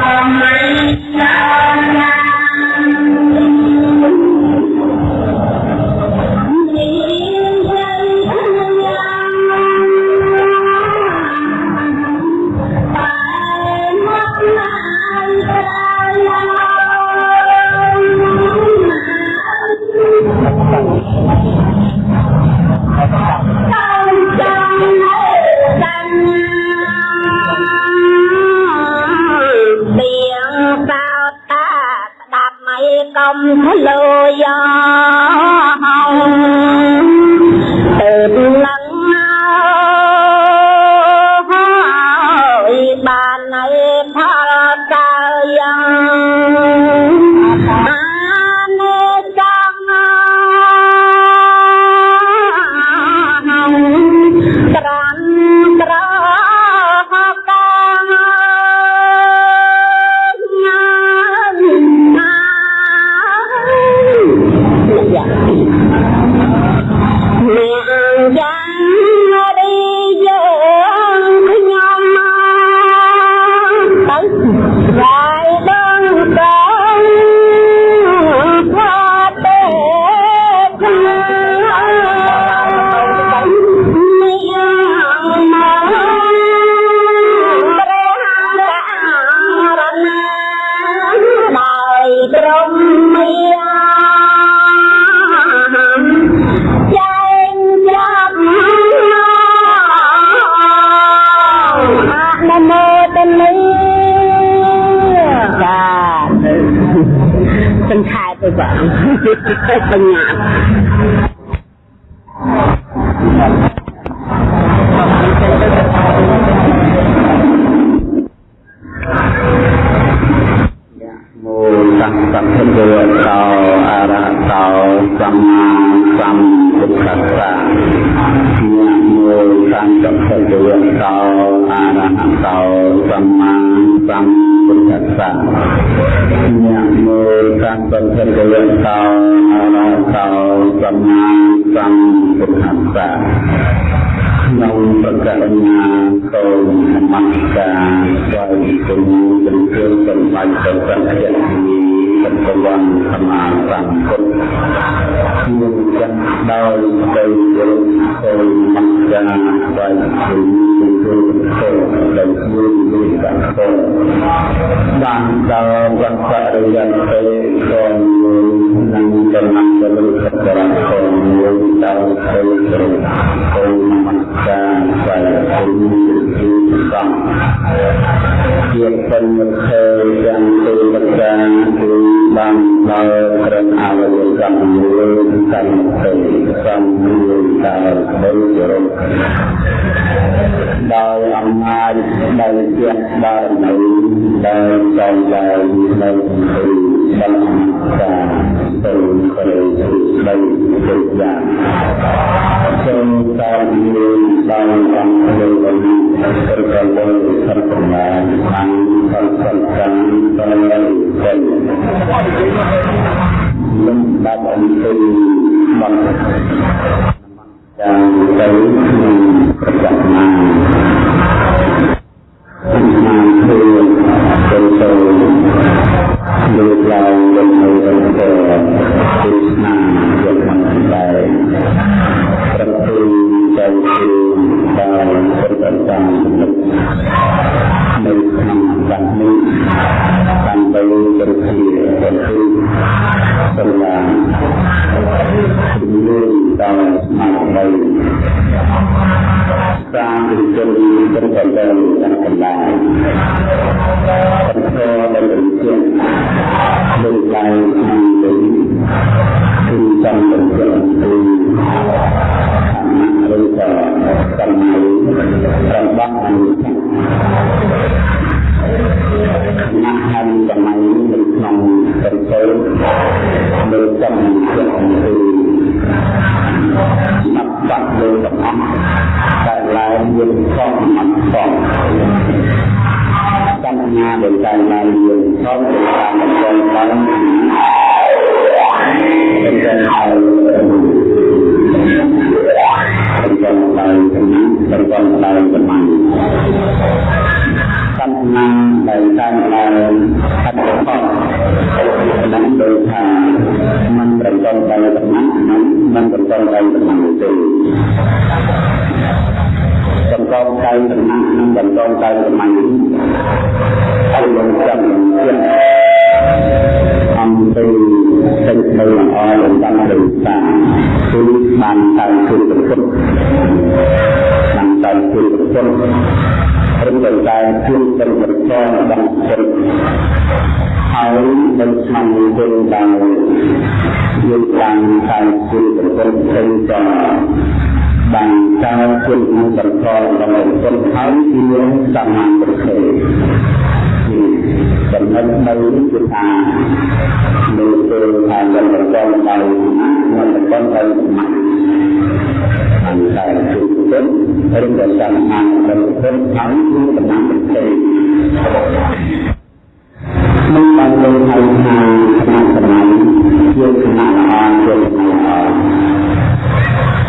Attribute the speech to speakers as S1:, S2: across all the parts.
S1: Amen. Hallelujah.
S2: España.
S1: ក្នុងប្រកបញ្ញាតូចមស្ការស្វ័យជំនួយជំរឿនសម្បាញ់ទៅសង្ឃៈ ចិត្តប្រយ័ត្នសម្អាតបានគុណខ្ញុំចាត់ដោយទៅយើងទៅមកចាបាយជំនួយទៅទៅដល់ខ្លួននេះបានទៅបានដល់វត្តបរិយ័នទៅសូមនឹងចំណាក់ទៅសក្ការៈសូមយើងដល់ទៅទៅទៅមកចាបាយជំនួយទៅសំជាពិនមិនខើយ៉ាងទៅមកចាគឺបានដើរក្រឹងអវយវកម្មមួយកម្មទៅកម្មមួយតាមទៅរំដោយអំណាចដោយជាបារមីដោយចំឡាយនៅទៅបានតាទៅក្រៅទៅយ៉ាង សូមសាមញ្ញដល់អង្គលោកលោកសិលកលសិលកម្មាអង្គសិលកម្មសិលសិលលំដាប់អង្គបន្តយ៉ាងទៅក្នុងប្រចាំថ្ងៃខ្ញុំធ្វើទៅទៅ លោកឡើងវិញនៅក្នុងព្រះគ្រីស្មាយ៉ាងខាងដែរប្រពន្ធចៅគ្រូ ដែលសិទ្ធិតាមចំណុចនៅក្នុងបាត់នេះតាមបីគ្រប់គ្នាគ្រប់គ្នាសម្រាប់ជំនួយដល់ស្មារតីតាមវិជ្ជាព្រឹត្តិការណ៍ទាំងកន្លែងបន្តដល់វិជ្ជាដូចឡើងពីលើ រូបតាគឺបានតែគឺប្រពុតបានតែគឺប្រពុតព្រមទាំងតែគឺទាំងប្រកបដល់ចិត្តហើយនឹងឆ្នាំគុណដល់យើងបានតែគឺប្រពុតទាំងចាបានតែគឺប្រកបដល់ចិត្តហើយគឺសមាធិ ចំណុចនៅគឺថានៅពេលថាយើងបន្តដល់មិនបន្តដល់ម៉ាក់អន្តរជាតិឬក៏សំអាងដល់គុណខាងគឺដំណាំប្រទេសមិនបានលើហៅថាគណៈសម័យជាគណៈល្អជាគណៈល្អ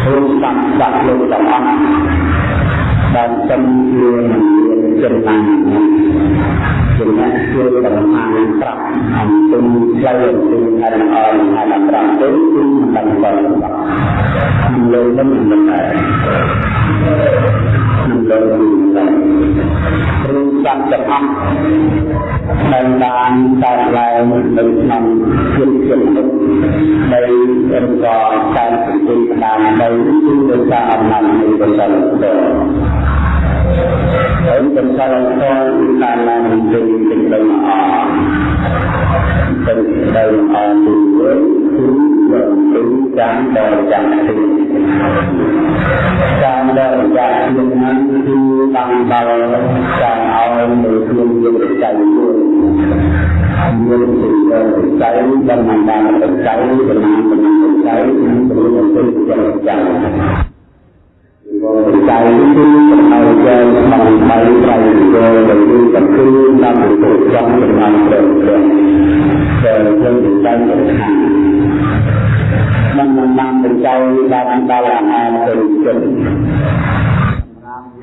S1: ព្រមសាក់សាក់លោកទាំងអស់បានចំជាមិនមានចំណងចំណែ បានបរិបត្តិនឹងលើនឹងមិនដែរនឹងលើនឹងព្រមសង្កត់អស់ដែលបានកើតឡើងនៅក្នុងជនជាតិនេះដែលរំកតែសង្គមតាមដីគឺដោយសារអំណាចនៃបរិបទហើយកំសលធម៌តាមឡើងទៅសេចក្តីល្អសេចក្តីល្អទីមួយគឺ គឺការដែលចាក់ទីការដែលចាក់ទីហ្នឹងគឺបានដល់ការឲ្យនៅក្នុងយុទ្ធច័យមួយមានសេចក្តីច័យដែលបានបានច័យចំណានចំណានច័យនិងព្រមទាំងច័យ ใจที่เราจะทำไปไปโดยที่จะคือนำไปสู่จังเป็นงานเดิมเดิมแต่เรื่องใจเป็นทางมันนำเป็นใจดาวดาวอาเป็นจน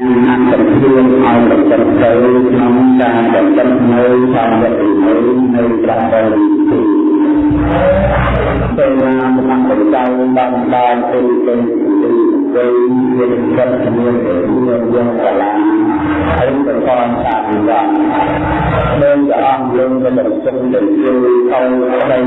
S1: yang akan kirim ayat terkait dengan dan terkait sampai ini dari berapa itu. Dengan mengamalkan bangsa itu gây nguyên nhân nguyên để nguyên nhân cả là thấy con con tạm rằng đơn giản lương cho mình sinh tự cư không đây con đang bon hoặc đây cha chưa nơi thành a nơi con bà đang ở nguyên rồi đây ở những ban nguyên tập ra càng gần sâu nắng nắng tâm sáng វ័យមានសិទ្ធិមានមានយើងកលាហើយទៅកនសាវិបានដោយព្រះអង្គយើងក៏បានសិទ្ធិទៅជួយទៅទៅ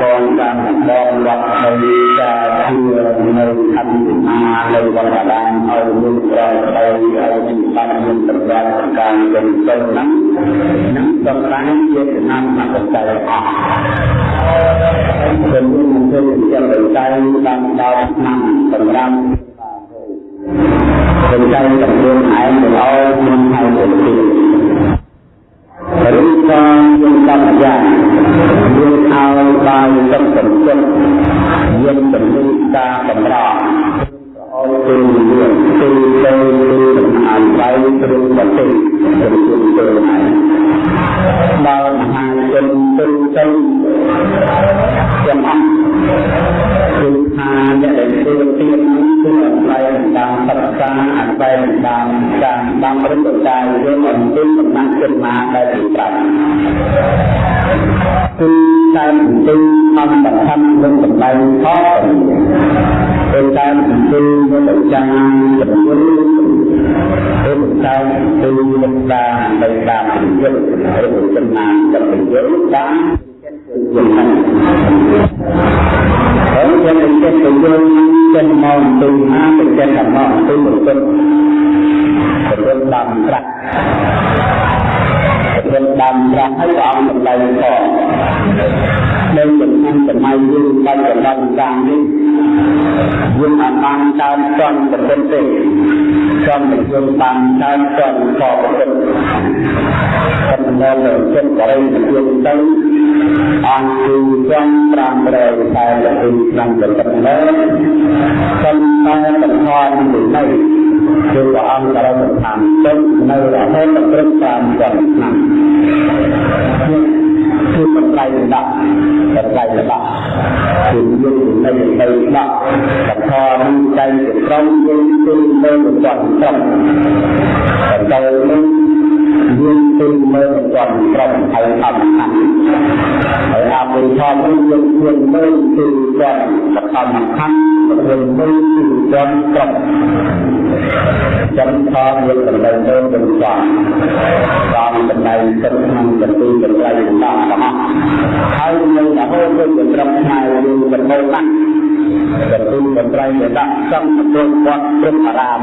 S1: កងតាមបងវត្តនៃការជានៅអភិមានៅវត្តដានឲ្យមានប្រយោជន៍ឲ្យមានបានមានសម្រាប់ការជំរុញហ្នឹងនឹងសម្រាប់ជាតាមអត្តច័យអស់ជំរុញនឹងជាយ៉ាងដូចតាមដល់ឆ្នាំសម្រាប់ កម្មយ៉ាងយើងឲ្យបាយទឹកសន្តិយើងជំនួយការកម្រអរគុណយើងគឺទៅគឺដំណើរបាយព្រមប្រទេសជំនួយទៅហើយដល់មហាជនទៅទៅទាំងអស់ គឺថាអ្នកដែលធ្វើទាននោះគឺអស្ចារ្យតាមសិក្សាអស្ចារ្យតាមតាមតាមរំលឹកតាមយើងអំពីដំណាក់ចិត្តណាដែលទីប្រាំគឺតាមទីធម្មបឋមនិងតម្លៃផងពេលតាមទីនឹងចាំចំនួនពេលតាមទីនឹងតាមដោយតាមយុទ្ធរបស់ចំណានចំនួនតាមចិត្តយើង ហើយយើងទៅចិត្តទៅយើងចេញមកទៅណាទៅចិត្តតែមកទៅប្រពន្ធប្រពន្ធតាមត្រាក់ប្រពន្ធតាមត្រាក់ហើយក៏អង្គសម្ដែងផង នៅចំណាំសម័យយើងបាច់កម្លាំងតាមនេះយើងអាចបានតាមចន់ប្រពន្ធទេចំយើងបានតាមចន់ក៏ប្រពន្ធកំណត់ទៅចិត្តបរិយាយើងទៅអង្គគឺចំ500តែទៅក្នុងប្រពន្ធលើសំតែបន្ថយពីនេះគឺព្រះអង្គក៏បានតាមទុកនៅរហូតដល់ព្រឹក5ឆ្នាំ គឺបន្លៃដាក់បន្លៃដាក់គឺយើងនៅនៅដាក់បន្ថយចៃជាត្រង់យើងគឺនៅបន្តត្រង់បន្តនឹង យើងគឺមើលមិនទាន់ត្រឹមហើយអត់ខាត់ហើយអពុធមនេះយើងយើងមើលគឺគាត់បឋមខណ្ឌយើងមើលគឺគាត់គ្រប់ចំផលយើងសម្ដែងទៅទាំងស្រុងតាមសម្ដែងទឹកក្នុងកន្ទីកន្លែងតាមទាំងអស់ហើយនៅរហូតទៅដល់ត្រឹមថ្ងៃយើងបន្តណាស់កន្ទីកន្លែងដែលដាក់សំពុទ្ធវត្តព្រឹកអារាម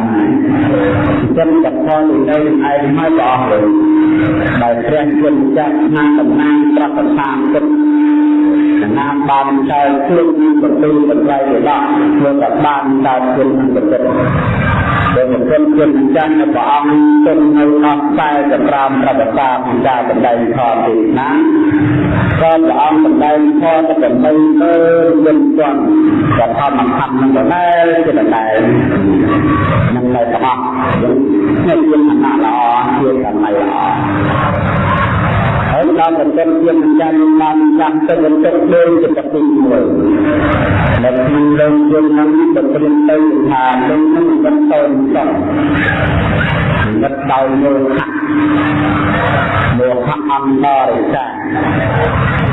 S1: ចឹងកផលនៅឯងហើយព្រះអង្គលើដែលព្រះគុណចាស់ណាតំណាងប្រកបតាមទឹកណាបានកើតខ្លួនបន្ទូលបន្ត្រៃរបស់ធ្វើតែបានកើតខ្លួនបន្ទុក ដែលមិនគិតគិតចាស់ព្រះអង្គទុំនៅអស់តែសម្រាប់ប្រវត្តិសាស្ត្រនៃការបណ្ដេញខទីណាក៏ព្រះអង្គបណ្ដេញខទៅដើម្បីមើលវិញទាន់ក៏ធម្មធម្មនឹងដែរជាដែរនឹងនៅទាំងអស់យើងជាឋានៈល្អជាកម្មល្អ ហើយដល់បន្ទាប់ជាមិនចាំបានចាំទៅបន្ទាប់ដូចជាទឹកទី1នៅក្នុងលើយើងនឹងបន្ទាប់ទៅថានឹងនឹងបន្តតទៅនិតដោយមោហៈមោហៈអន្តរិកា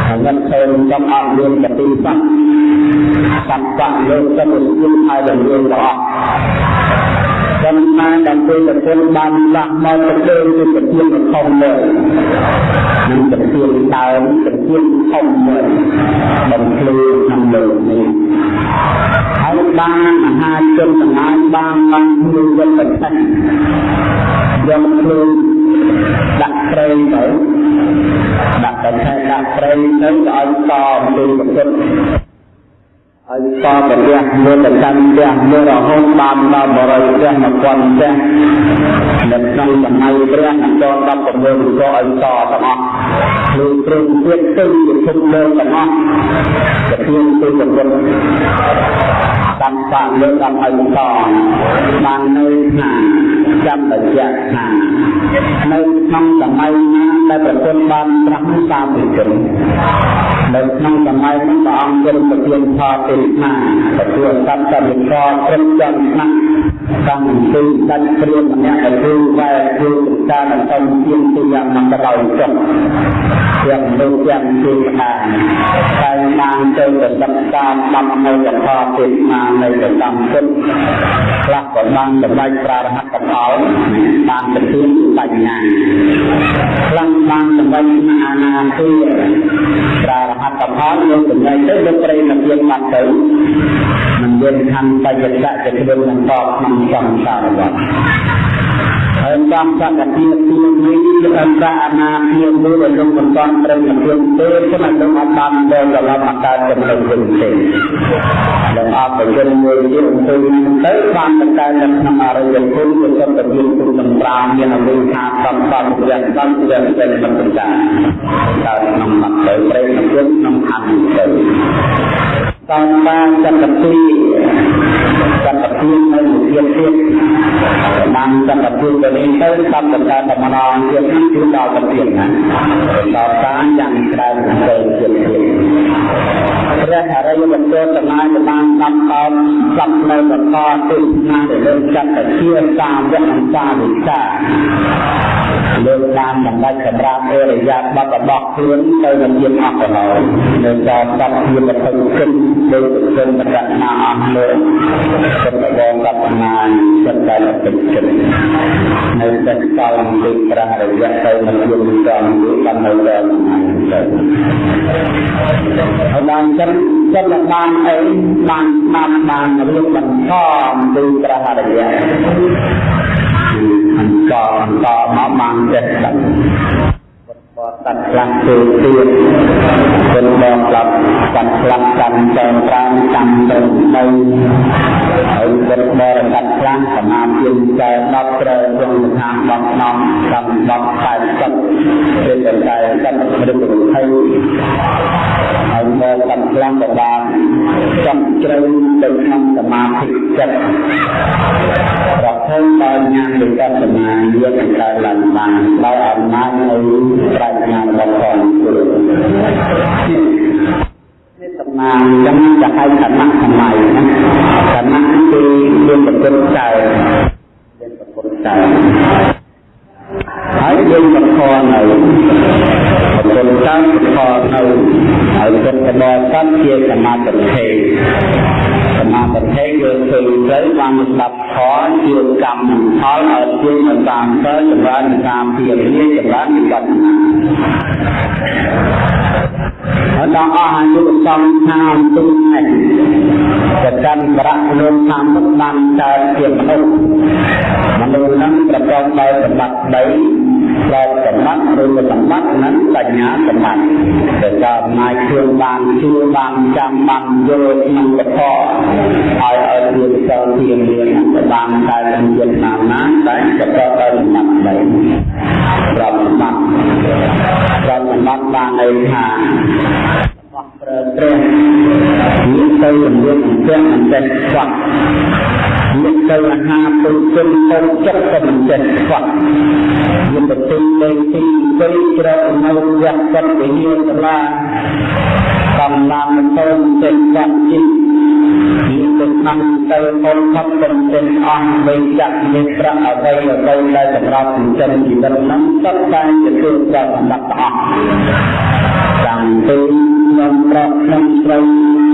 S1: ហ្នឹងទៅចំអត់យើងបតិបត្តិសត្វលោកទៅជាហើយដល់យើងទាំងអស់ ចំណាដែលពេលប្រពន្ធបានដាក់មកទៅលើគឺប្រទានធំមួយនឹងប្រទានដើមប្រទានធំមួយបំភ្លឺក្នុងលើនេះហើយបានមហាជនទាំងឡាយបានបានខ្លួនយកទៅឆាច់យកខ្លួនដាក់ព្រៃទៅដាក់ទៅឆែកដាក់ព្រៃទៅឲ្យតអំពីប្រពន្ធ ហើយតបរះមើលទៅកាន់ផ្ទះមើលរហូតបានដល់បរិយផ្ទះ1000ផ្ទះនៅក្នុងសម័យព្រះនឹងចូល16ក៏ឲ្យតទាំងអស់លើព្រមទៀតទៅជាធំលើទាំងអស់ទៅជាទៅប្រ ពន្ធតាមសាកលើតាមឲ្យតបាននៅថាចាំបញ្ជាក់ថានៅក្នុងសម័យណាដែលប្រពន្ធបានត្រាស់តាមពិជននៅក្នុងសម័យនោះព្រះអង្គទ្រង់ប្រទានផលទេណាទទួលសត្វកម្មករគ្រប់ចំណាក់ កម្មពីដាច់ព្រាមម្នាក់ដែលគឺវែគឺការតំជាទីយ៉ាងមកដល់ចុះទាំងលោកទាំងទីខាងតែបានទៅទៅសិក្សាដំនៅកថាទេណានៅទៅតាមគុណខ្លះក៏បានសម្រេចប្រារហត្តកំអល់បានទៅទានបញ្ញាខ្លះបានសម្រេចអានាទីប្រារហត្តកំអល់យកចំណេញទៅលោកប្រេណភាពបាត់ទៅមិនមានខណ្ឌបច្ចៈជាខ្លួននឹងតបក្នុងសំសារវត្តហើយតាមសក្តិភាពទីនេះគឺអន្តរអាណាភាពមួយដែលលោកមិនបានត្រូវនឹងខ្លួនទេគឺមិនលោកអត់បានដល់ដល់មកកើតចំណុចវិញទេដែលអបប្រយ័ត្នមួយទៀតអង្គុយទៅបានទៅកើតនៅក្នុងអរិយភូមិគឺសំទៅមានគុណសម្រាប់មានអវិថាសំសំយ៉ាងសំយ៉ាងតែមិនបញ្ចាកើតក្នុងមកទៅព្រៃក្នុងខណ្ឌទៅ តាមបានចន្ទទីចន្ទទីនៅមួយទៀតទៀតបានចន្ទទីទៅនេះទៅតាមតកាតម្ដងទៀតនេះគឺដល់ទៅទៀតណាដល់តាមយ៉ាងច្រើនទៅទៀតទៀតព្រះអរិយបុត្រទាំងឡាយបានដាប់តោស្លាប់នៅបកទេសនាដែលលើចាត់ជាតាមវគ្គសាវិកាលើកបានសម្ដេចសម្រាប់អរិយាប័ត្ររបស់ខ្លួនទៅនឹងជាអស់ទៅហើយនៅដល់សត្វជាវត្ថុគិតដូចគុណបរណាអស់លើគុណបងកបណានចិត្តតែពេញចិត្តនៅតែកលអំពីព្រះរយៈទៅនឹងយល់ចំបាននៅដល់ទៅហើយបានចិត្តចិត្តបានអីបានបានបានរៀបបន្តអំពីព្រះរយៈអង្គអង្គមកបានចិត្តដឹង បតតាត់ខ្លះទៅទៀតគុណបងក្លាប់កាត់ខ្លះកាន់ចែងប្រាំកាន់ទៅនៅហើយគុណបរកាត់ខ្លះសមាធិចែ10ត្រូវក្នុងឋាន10ក្នុងកម្ម10ខែ10ពេលតែកាន់រឹក20ហើយមកកាត់ខ្លះក៏បានចំជ្រៅទៅក្នុងសមាធិចិត្តប្រភពដោយញាណវិបស្សនាយកកើតឡើងបានដោយអំណាចនៃប្រាបញ្ហារបស់ផងនេះតំណាងចឹងចាហៅឋានៈសម័យណាឋានៈគឺមានប្រពុតចើមានប្រពុតចើហើយយើងមកខនៅ គុណតាមផលនៅហើយពុទ្ធបរិស័ទជាសមាធិសមាធិគឺឃើញទៅបានស្ដាប់ផលជាកម្មផលឲ្យជាតាមទៅចម្រើនតាមពីនេះចម្រើនវិបត្តិហើយដល់អស់អាយុសង្ខារទុំនេះប្រកាន់ប្រាក់លោកតាមមុខបានកើតជាមនុស្សមនុស្សនឹងប្រកបដោយសម្បត្តិ3 ប្រកសម្បត្តិឬសម្បត្តិនិងបញ្ញាសម្បត្តិដែលកើតអំណាចគ្រឿងបានជួបានចាំបានយល់ក្នុងកថាឲ្យឲ្យជាសិលធានាបានតែនឹងជាណាមណាតែប្រកបដោយសម្បត្តិ3ប្រកសម្បត្តិប្រកសម្បត្តិបានន័យថា បោះប្រើព្រះមានទៅជំនឿទាំងមិនចេះខ្វះមានទៅអាហារពុជិនទៅចិត្តក៏មិនចេះខ្វះមានទៅទីលេងទីទៅជ្រៅនៅវត្តចិត្តវិញ្ញាណសាលាកំឡានទៅចេះខ្វះជី មានទៅក្នុងទៅពលខប់ទៅចេញអស់វិញចាក់មានប្រាក់អ្វីអ្វីដែលសម្រាប់ចិញ្ចឹមជីវិតហ្នឹងសុទ្ធតែជាគ្រឿងប្រសម្បត្តិទាំងអស់តាំងពីខ្ញុំប្រុសខ្ញុំស្រី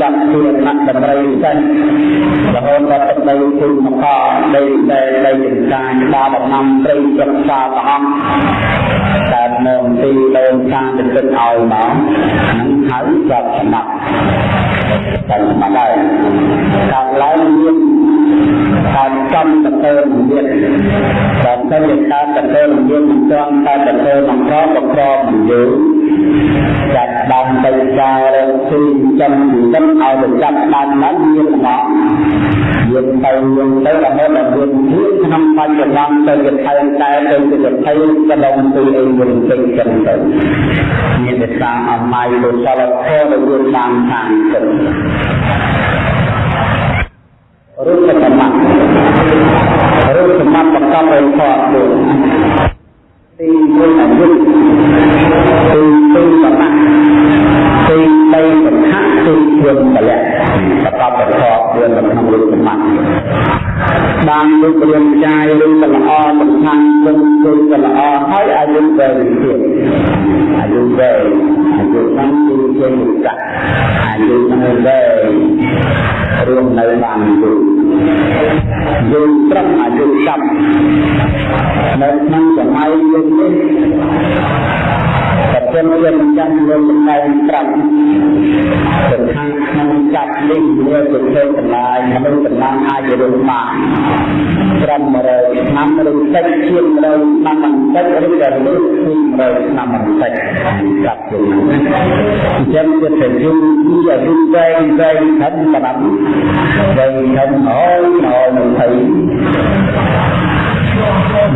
S1: ចាប់ជាអ្នកតម្រៃសិនរហូតដល់ទឹកដីគុណមកដីដែលដីចង្កាញដល់ដំណាំព្រៃប្រឹក្សាព្រះអង្គកើតនៅទីដូនខាងទៅទឹកឲ្យមកនឹងហៅប្រាប់សម្បត្តិ តែសម្បត្តិដែរកើតឡើងមានកើតចំតើមានបើទៅកើតតើមានមិនទាន់តែតើមិនក្រក៏ក្រមិនយូរចាត់ ដើមទៅការរកទីចំជីវិតឲ្យទៅចាប់ដើមนั้นមានរបស់យើងទៅយើងទៅរហូតដល់យើងធៀបក្នុងបច្ចុប្បន្នទៅជាថែមតែទៅជាថៃកន្លងពីអីវិញទៅចឹងទៅមានតែសាអម័យលោកសលខដែលយើងបានខាងទៅរូបសម្បត្តិរូបសម្បត្តិប្រកបដោយធម៌ដូចទីមួយអាយុទីពីរសម្បត្តិ ទីបីសង្ខៈទីជាពលៈប្រកបដោយធម៌ដូចក្នុងរូបសម្បត្តិបានរូបរាងកាយឬក៏ល្អសំខាន់នឹងគឺក៏ល្អហើយអាយុវែងទៀតអាយុវែងអាយុហ្នឹងគឺជាមុខអាយុហ្នឹងវែងរួមនៅបានយូរយូរត្រឹមអាយុ10នៅក្នុងសម័យយើងនេះ ប្រពន្ធជាម្ចាស់លោកសម្ដែងប្រាប់ទៅខាងក្នុងចាប់នេះវាទៅធ្វើតម្លៃមនុស្សតម្លៃអាចរស់បានត្រឹម100ឆ្នាំឬតិចជាង100ឆ្នាំបន្តិចឬក៏លើសពី100ឆ្នាំបន្តិចប្រាប់ទៅអញ្ចឹងវាទៅយូរពីអាយុវែងវែងធំសម្រាប់វែងធំអោយអោយនឹងទៅ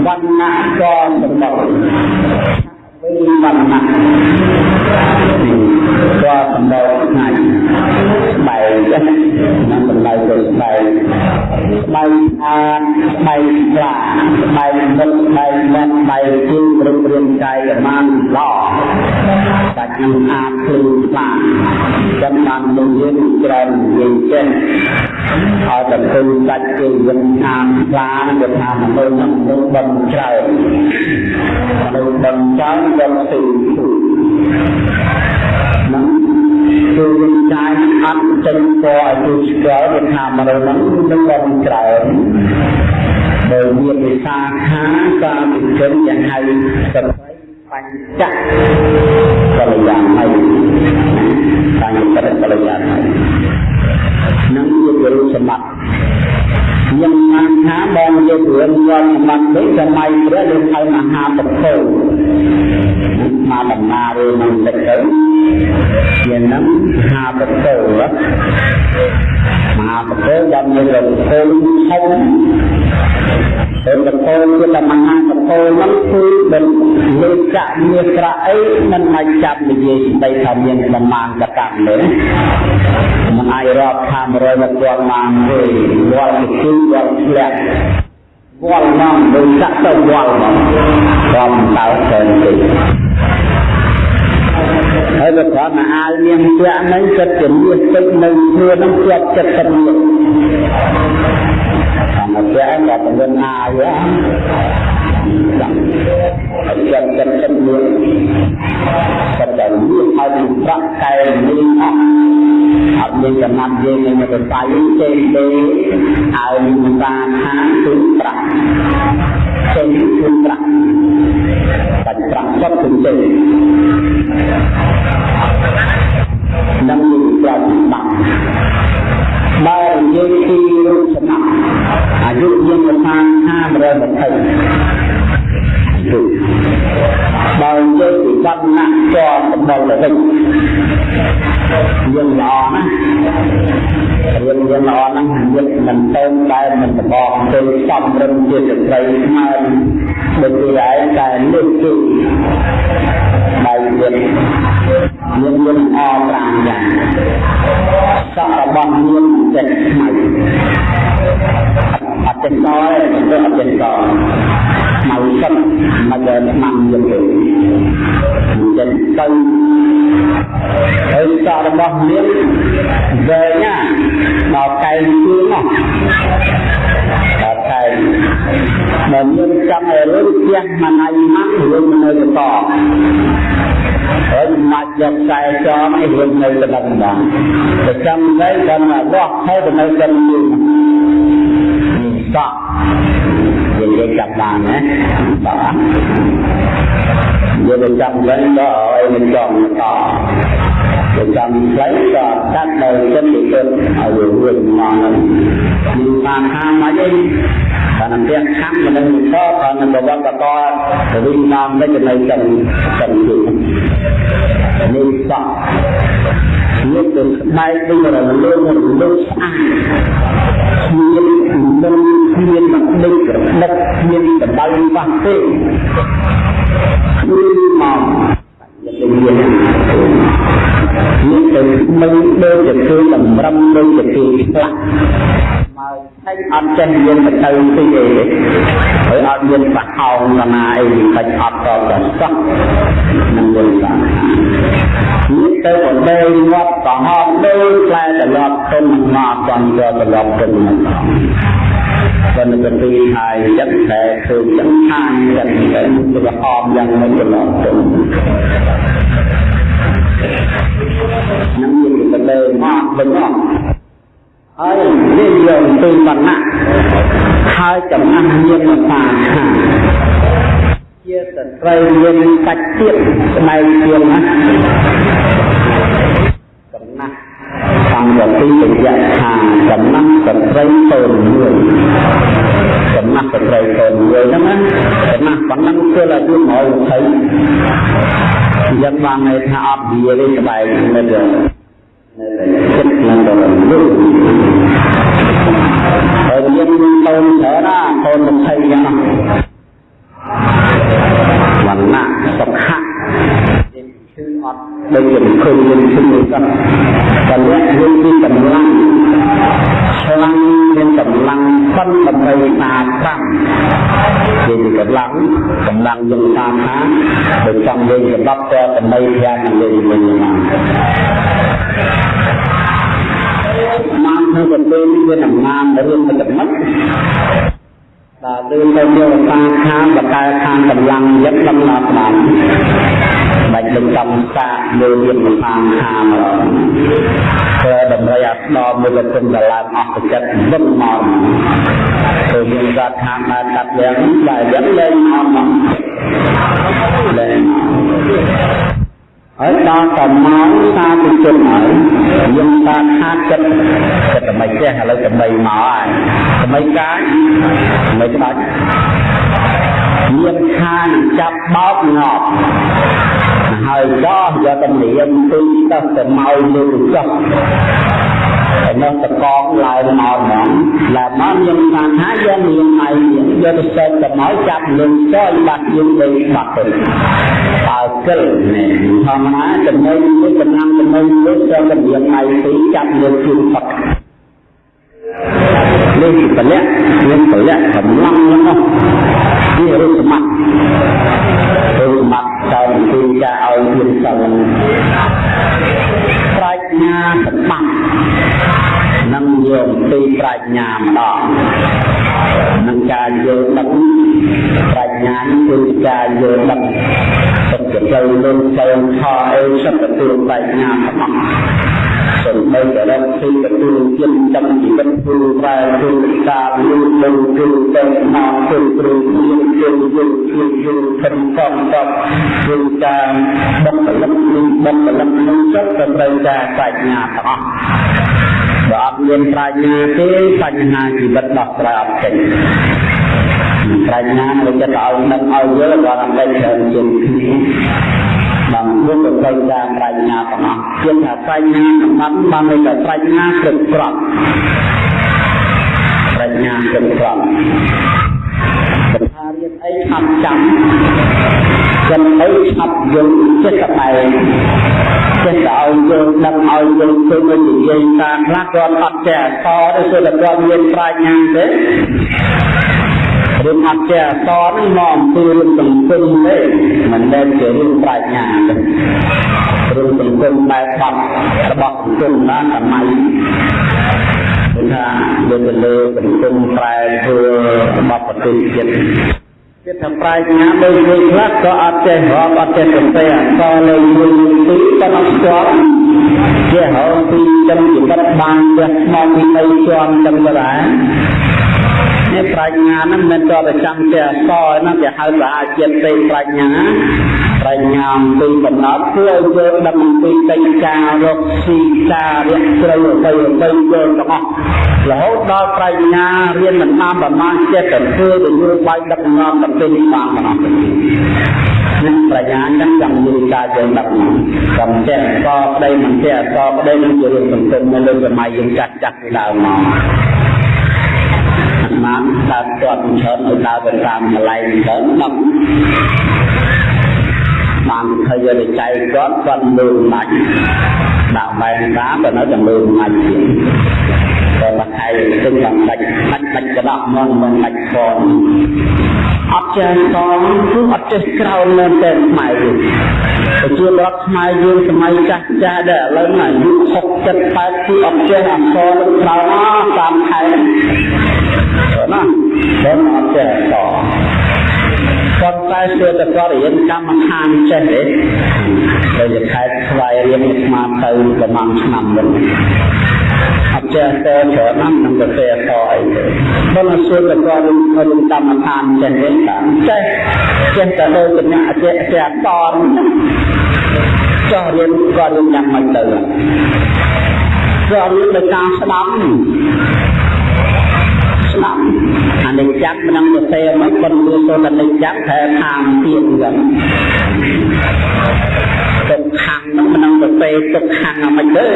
S1: វណ្ណៈក៏សម្បត្តិ ពីបណ្ណៈក៏សម្ដៅថ្ងៃបែកចេះនឹងសម្ដៅទៅបែកបែកអានបែកខ្លាបែកមុខបែកមាត់បែកជើងរឹងរាងកាយឲ្យបានល្អបាច់នឹងអានឃើញខ្លាចាំបានលោកយើងច្រើនយើងចេះឲ្យតែឃើញដាច់គេវិញអានខ្លាទៅថាមនុស្សនឹងបំច្រើនមនុស្សបំច្រើន យកទៅហ្នឹងគឺវិចារអត់ចេញពណ៌ឲ្យទូស្គាល់វាថាមនុស្សហ្នឹងនឹងបំច្រើនបើមានវិសាខាកាវិចិនយ៉ាងហៅសត្វបញ្ចៈកល្យាណៃបញ្ចៈកល្យាណៃនឹងជារូបសម្បត្តិ ខ្ញុំបានថាបងយករឿងយកសម្បត្តិនេះសម័យព្រះលោកហៅមហាពធមកដំណើររឿងនឹងតិចទៅជានឹងមហាពធមហាពធដល់មានរកធំធំពេលកពោគឺតែមហាកពោហ្នឹងគឺមិនលេខកមាត្រអីមិនអាចចាប់និយាយស្ដីថាមានប្រមាណកកម្មទេមិនអាចរាប់ថា100មកគាត់បានទេវល់គឺវល់ធ្លាក់វល់មកដូចចាក់ទៅវល់មកគាត់តើទៅទេហើយបើគាត់មកអាវនាងពាក់ហ្នឹងចិត្តជំនឿពេចនៅខ្លួនហ្នឹងជាប់ចិត្តចិត្តនេះមកពាក់គាត់ទៅអាវដាក់ហើយចិត្តចិត្តចិត្តមួយចិត្តតែមានហើយនឹងប្រាក់កែមានអស់ អត់មានចំណាប់យើងនៅទៅស្អីទេទេហើយមិនបានថាគឺប្រាក់ចេញគឺប្រាក់បាច់ប្រាក់ចិត្តគឺចេញនឹងមានប្រតិបត្តិបើនិយាយពីរូបសំណាក់អាយុយើងប្រហែល520 យុបើនិយាយពីវណ្ណៈជាប់សម្បល់ទៅវិញយើងល្អណាស់រៀនយើងល្អណាស់យើងមិនទៅតែមិនបបទៅសំរឹងជាស្ត្រីស្មើដូចគេឯងតែនេះគឺដៃយើងមានមានអ5យ៉ាងសក់របស់មានចិត្តខ្មៅអត់ចិត្តតទេទៅអត់ចិត្តត ខ្មៅសឹកមកដល់ឆ្នាំយើងទៅចិត្តទៅហើយសក់របស់មានវែងណាដល់កែងជឿននោះដល់កែងបើមានចង់ឲ្យរឿងផ្ទះមិនអាយម៉ាក់រឿងនៅបន្តហើយមកយកខ្សែចងឲ្យរឿងនៅទៅដល់ដល់តែចាំទៅដល់មកបោះហើយទៅនៅទៅយើងសក់ យើងនិយាយចាប់បានណាបាទយើងទៅចាំវិញក៏ឲ្យមិនចង់ត ទៅចាំផ្លៃក៏កាត់ដោយចិត្តទៅទៅឲ្យរឿងមកនឹងមានបានថាមកអីតែនឹងផ្ទះខំមិននឹងតក៏នឹងបវត្តតទៅវិញតាមទៅនៅចឹងចឹងទៀតនេះសក់នេះទៅស្បែកវិញរលងរលងស្អាតមានមិនមានមកដេកដឹកមានដបៅបាស់ទេគឺមកយើងមា ននេះទៅមិនដូចជាគឺតម្រឹមដូចជាគឺផ្លាក់មកតែអត់ចេះយើងទៅទៅទីអីហើយអត់មានបះហោងណាអីបាច់អត់តទៅសោះនឹងមានបាននេះទៅបដេងាត់កោហមដូចផ្លែត្រឡប់ទុនមកគាត់ក៏ត្រឡប់ទុនមកបើនៅទីហើយចិត្តតែគឺចឹងខាងចិត្តតែទៅអមយ៉ាងមិនត្រឡប់ទុ ននឹងមានបដេមកវិញអស់ហើយនិយមពីវណ្ណៈហើយចំណាស់មានមកតាមខាជាស្ត្រីមានសាច់ទៀតស្បែកជាងណាចំណាស់ តាំងពីពីរយៈថាចំណាស់ស្ត្រីតូនមួយចំណាស់ស្ត្រីតូនមួយហ្នឹងណាចំណាស់ប៉ុណ្ណឹងគឺអាយុ120អញ្ចឹងបានន័យថាអត់វាទេស្បែកមិនទេចិត្តនឹងដល់លុបហើយយើងមានកូនច្រើនណាកូន20យ៉ាងណាវណ្ណៈសុខៈឈឺអត់ ដូចជាឃើញយើងឈឺមួយសោះតែលក្ខយើងពីកម្លាំងឆ្លាំងមានកម្លាំងប៉ុនដើម្បីតាមតាមជាកម្លាំងកម្លាំងយើងតាមថាដូចចង់យើងសម្រាប់តែដើម្បីប្រាំនឹងយើងវិញមកមកក្នុងប្រទេសនេះមានអំណាចរឿងមិនចំណិត បាទគឺទៅយកតាខាងបកែខាងកម្លាំងយឹកដំណើរស្ដាប់បាច់នឹងកម្មសាលើមានតាមខាងគឺតម្រូវឲ្យស្ដាប់មួយគុណដល់ឡើងអស់ចិត្តវឹងមកគឺមានគាត់ខាងបានកាត់យ៉ាងតែយ៉ាងលែងមកមកលែង ហើយដល់តែមកសាទិជនហើយយើងថាខាតចិត្តចិត្តតែមិនចេះឥឡូវតែបីមកហើយតែមិនកាយមិនដាច់មានខានចាប់បោកងាប់ហើយដោះយកតម្រៀមពីទៅទៅមកលើចុះ ហើយនៅតកងឡើងមកហ្មងឡើងមកយើងបានថាយើងមានឯងយកទៅសេតទៅមកចាប់លឹងចុយបាត់យើងទៅបាត់ទៅតើកិលនេះធម្មតាចំណុចនេះកំឡុងចំណុចនេះចូលកម្រៀងឯងពីចាប់លើជឿផុតនេះពលៈមានពលៈកម្លាំងហ្នឹងនេះរូបសម្បត្តិរូបសម្បត្តិតើពីការឲ្យមានសិល ប្រាជ្ញាសម្បត្តិនឹងមានយកពីប្រាជ្ញាម្ដងនឹងការយល់ដឹងប្រាជ្ញាគឺការយល់ដឹងសុខចិត្តលោកទៅខអីសុខទទួលប្រាជ្ញាទាំងអស់ សូម្បីតែរកទីទទួលជាចំជីវិតគឺប្រែគឺការយល់ដឹងគឺទៅមកគឺព្រឹងជាជាយល់ជាយល់ខំកំតបគឺការបុគ្គលិកនឹងបុគ្គលិកនឹងចិត្តទៅត្រូវការប្រាជ្ញាទាំងអស់បើអត់មានប្រាជ្ញាទេបញ្ហាជីវិតដោះស្រាយអត់ចេញប្រាជ្ញានៅចិត្តឲ្យដឹងឲ្យយល់ដល់តែច្រើនជាងគ្នា បានរួមទៅត្រូវការប្រាជ្ញាទាំងអស់ជាថាប្រាជ្ញាសម្បត្តិបានតែប្រាជ្ញាគ្រប់គ្រាន់ប្រាជ្ញាគ្រប់គ្រាន់សថារៀនអីឆាប់ចាំចាំអីឆាប់យល់ចិត្តតែចិត្តឲ្យយល់ដឹងឲ្យយល់ទៅនិយាយតាមខ្លះគាត់អត់ចេះអសរទេគឺតែគាត់មានប្រាជ្ញាទេ រឿងអត់ចេះអសរនេះមកអំពីរឿងសង្គមទេមិនមែនជារឿងប្រាជ្ញាទេរឿងសង្គមបែបបាត់របស់សង្គមណាសម័យគឺថាលើទៅលើសង្គមប្រែធ្វើរបស់ប្រទេសជាតិចិត្តថាប្រាជ្ញាដូចមួយខ្លះក៏អត់ចេះរាប់អត់ចេះសរសេរអក្សរលេខមួយទីប៉ុន្តែស្គាល់ជាហៅពីចំជីវិតបានចេះស្មោះពីបីជាន់ចឹងទៅដែរ នេះប្រាជ្ញាហ្នឹងមិនតតែចាំតែអក្សរណាគេហៅថាជាតិទេប្រាជ្ញាប្រាជ្ញាអំពីកំណត់ធ្វើឲ្យយើងដឹងអំពីកិច្ចការរកស៊ីការរកស្រូវអ្វីអ្វីយើងទាំងអស់រហូតដល់ប្រាជ្ញារៀនមិនតាមប្រមាណចិត្តទៅធ្វើទៅយល់បាយដឹកនាំទៅពេលនេះបានទាំងអស់នេះប្រាជ្ញាចឹងចង់មានការយើងដឹកនាំកំចេះកប្តីមិនចេះកប្តីនឹងជារឿងសង្គមនៅលើសម័យយើងចាស់ចាស់ពីដើមមកបាន ដើរទាត់ច្រើនឲ្យដើរទៅតាមកន្លែងទៅដល់បានឃើញវិច័យគាត់គាត់មើលមាច់ដាក់បែងតាមទៅនៅតែមើលមាច់ទៀតក៏បាក់ឯងទិញបានដាច់ដាច់ដាច់ក្តាប់មកមិនដាច់កនអត់ចេះកនគឺអត់ចេះក្រោលនៅតែខ្មែរយើងប្រជាប្រដ្ឋខ្មែរយើងសម័យចាស់ចាស់ដែរឥឡូវអាយុ60 70គឺអត់ចេះអក្សរនឹងក្រោល ប៉ុន្តែស្ទើរតែគាត់រៀនកម្មដ្ឋានចេះទេដែលខែស្វ័យរៀនស្មាតទៅប្រហែលឆ្នាំមុនអត់ចេះតែច្រើនណាស់នឹងទៅទេអសអីទេបើមិនសួរតែគាត់រៀនកម្មដ្ឋានចេះទេតាមចេះចេះតែដូចកញ្ញាចេះចេះអសចោះរៀនគាត់រៀនយ៉ាងម៉េចទៅគាត់រៀនដោយការស្ដាប់ ស្ដាប់អនិច្ចំមិននឹងទៅសេមិនប៉ុន្តែសូត្រអនិច្ចំតែខាងទៀតហ្នឹងទុកខាងហ្នឹងមិននឹងទៅសេទុកខាងអាមិនទេ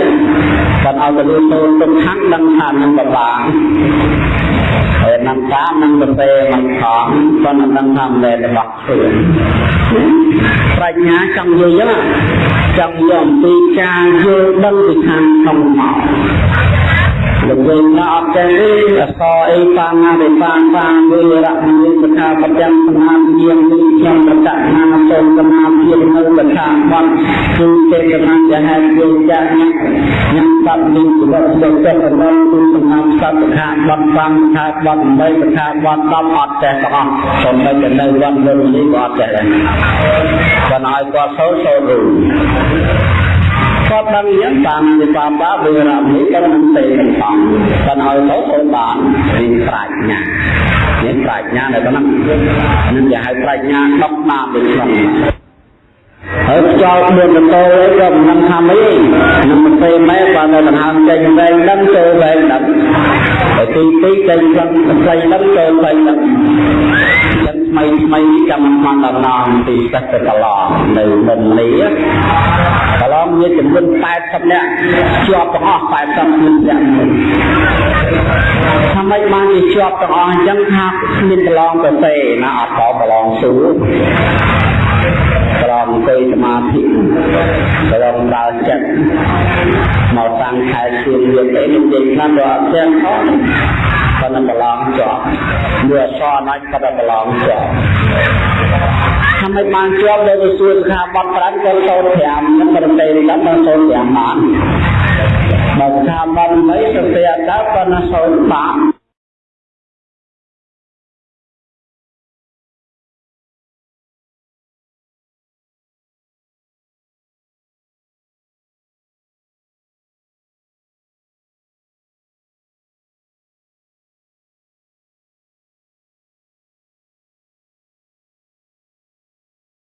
S1: បើឲ្យទៅលឺសូត្រទុកខាងដឹងថានឹងបបាហើយនឹងតាមនឹងទៅសេមិនខំប៉ុន្តែដឹងថាមិនដែលរបស់ខ្លួនប្រាជ្ញាចង់យល់ចឹងចង់យល់អំពីការយល់ដឹងពីខាងក្នុងមក លោកវិញណាអត់ចេះទេអសអីបាងារិបាបាវិរៈមានសខាបទាំងសមាធិយាងនេះខ្ញុំប្រកាសណាសូមសមាធិនៅលក្ខណៈបត់គឺទេកណាយ៉ាងហេតុយើងចាស់ញ៉ាំញ៉ាំបាត់នេះជីវិតដូចតែកណ្ដោគឺសមាធិសត្វខាបត់បាំខាបត់8សខាបត់10អត់ចេះទាំងអស់សូម្បីតែនៅវត្តលើនេះក៏អត់ចេះដែរបើឲ្យគាត់សូត្រសូត្ររូ គាត់ដឹងយ៉ាងតាមវិបាបាវិរៈនេះក៏មិនទេទាំងផងតែឲ្យទៅទៅបានមានប្រាជ្ញាមានប្រាជ្ញានៅក្នុងនឹងគេហៅប្រាជ្ញាដុកតាមទៅក្នុងហើយខ្យល់ដួលទៅអីក៏មិនថាអីនឹងមិនទេម៉ែបើនៅដង្ហើមចេញវែងដឹងចូលវែងដឹងហើយទីទីចេញខ្លឹងខ្លីដឹងចូលខ្លីដឹងចឹងថ្មីថ្មីកម្មមិនដំណងទីសិស្សទៅកន្លងនៅមុននេះកន្លង មានចំនួន80នាក់ជាប់ទាំងអស់80នាក់ថាម៉េចបានជាជាប់ទាំងអស់អញ្ចឹងថាមានប្រឡងទៅទេណាអត់តប្រឡងសួរប្រឡងអង្គុយសមាធិប្រឡងដើរចិត្តមកតាំងខែជឿនយើងទៅនិយាយខ្លះក៏អត់ទាំងអស់ប៉ុ ន្តែប្រឡងជាប់មើលអសរណាច់ក៏ប្រឡងជាប់ថាមិនបានជាប់ដោយសួរថាបត់ប្រាំក៏សូត្រ5មិនប្រទេសនេះដល់សូត្រ5បានបើស្ថាប័ននៃសត្យតើប៉ុណ្ណាសូនបាក់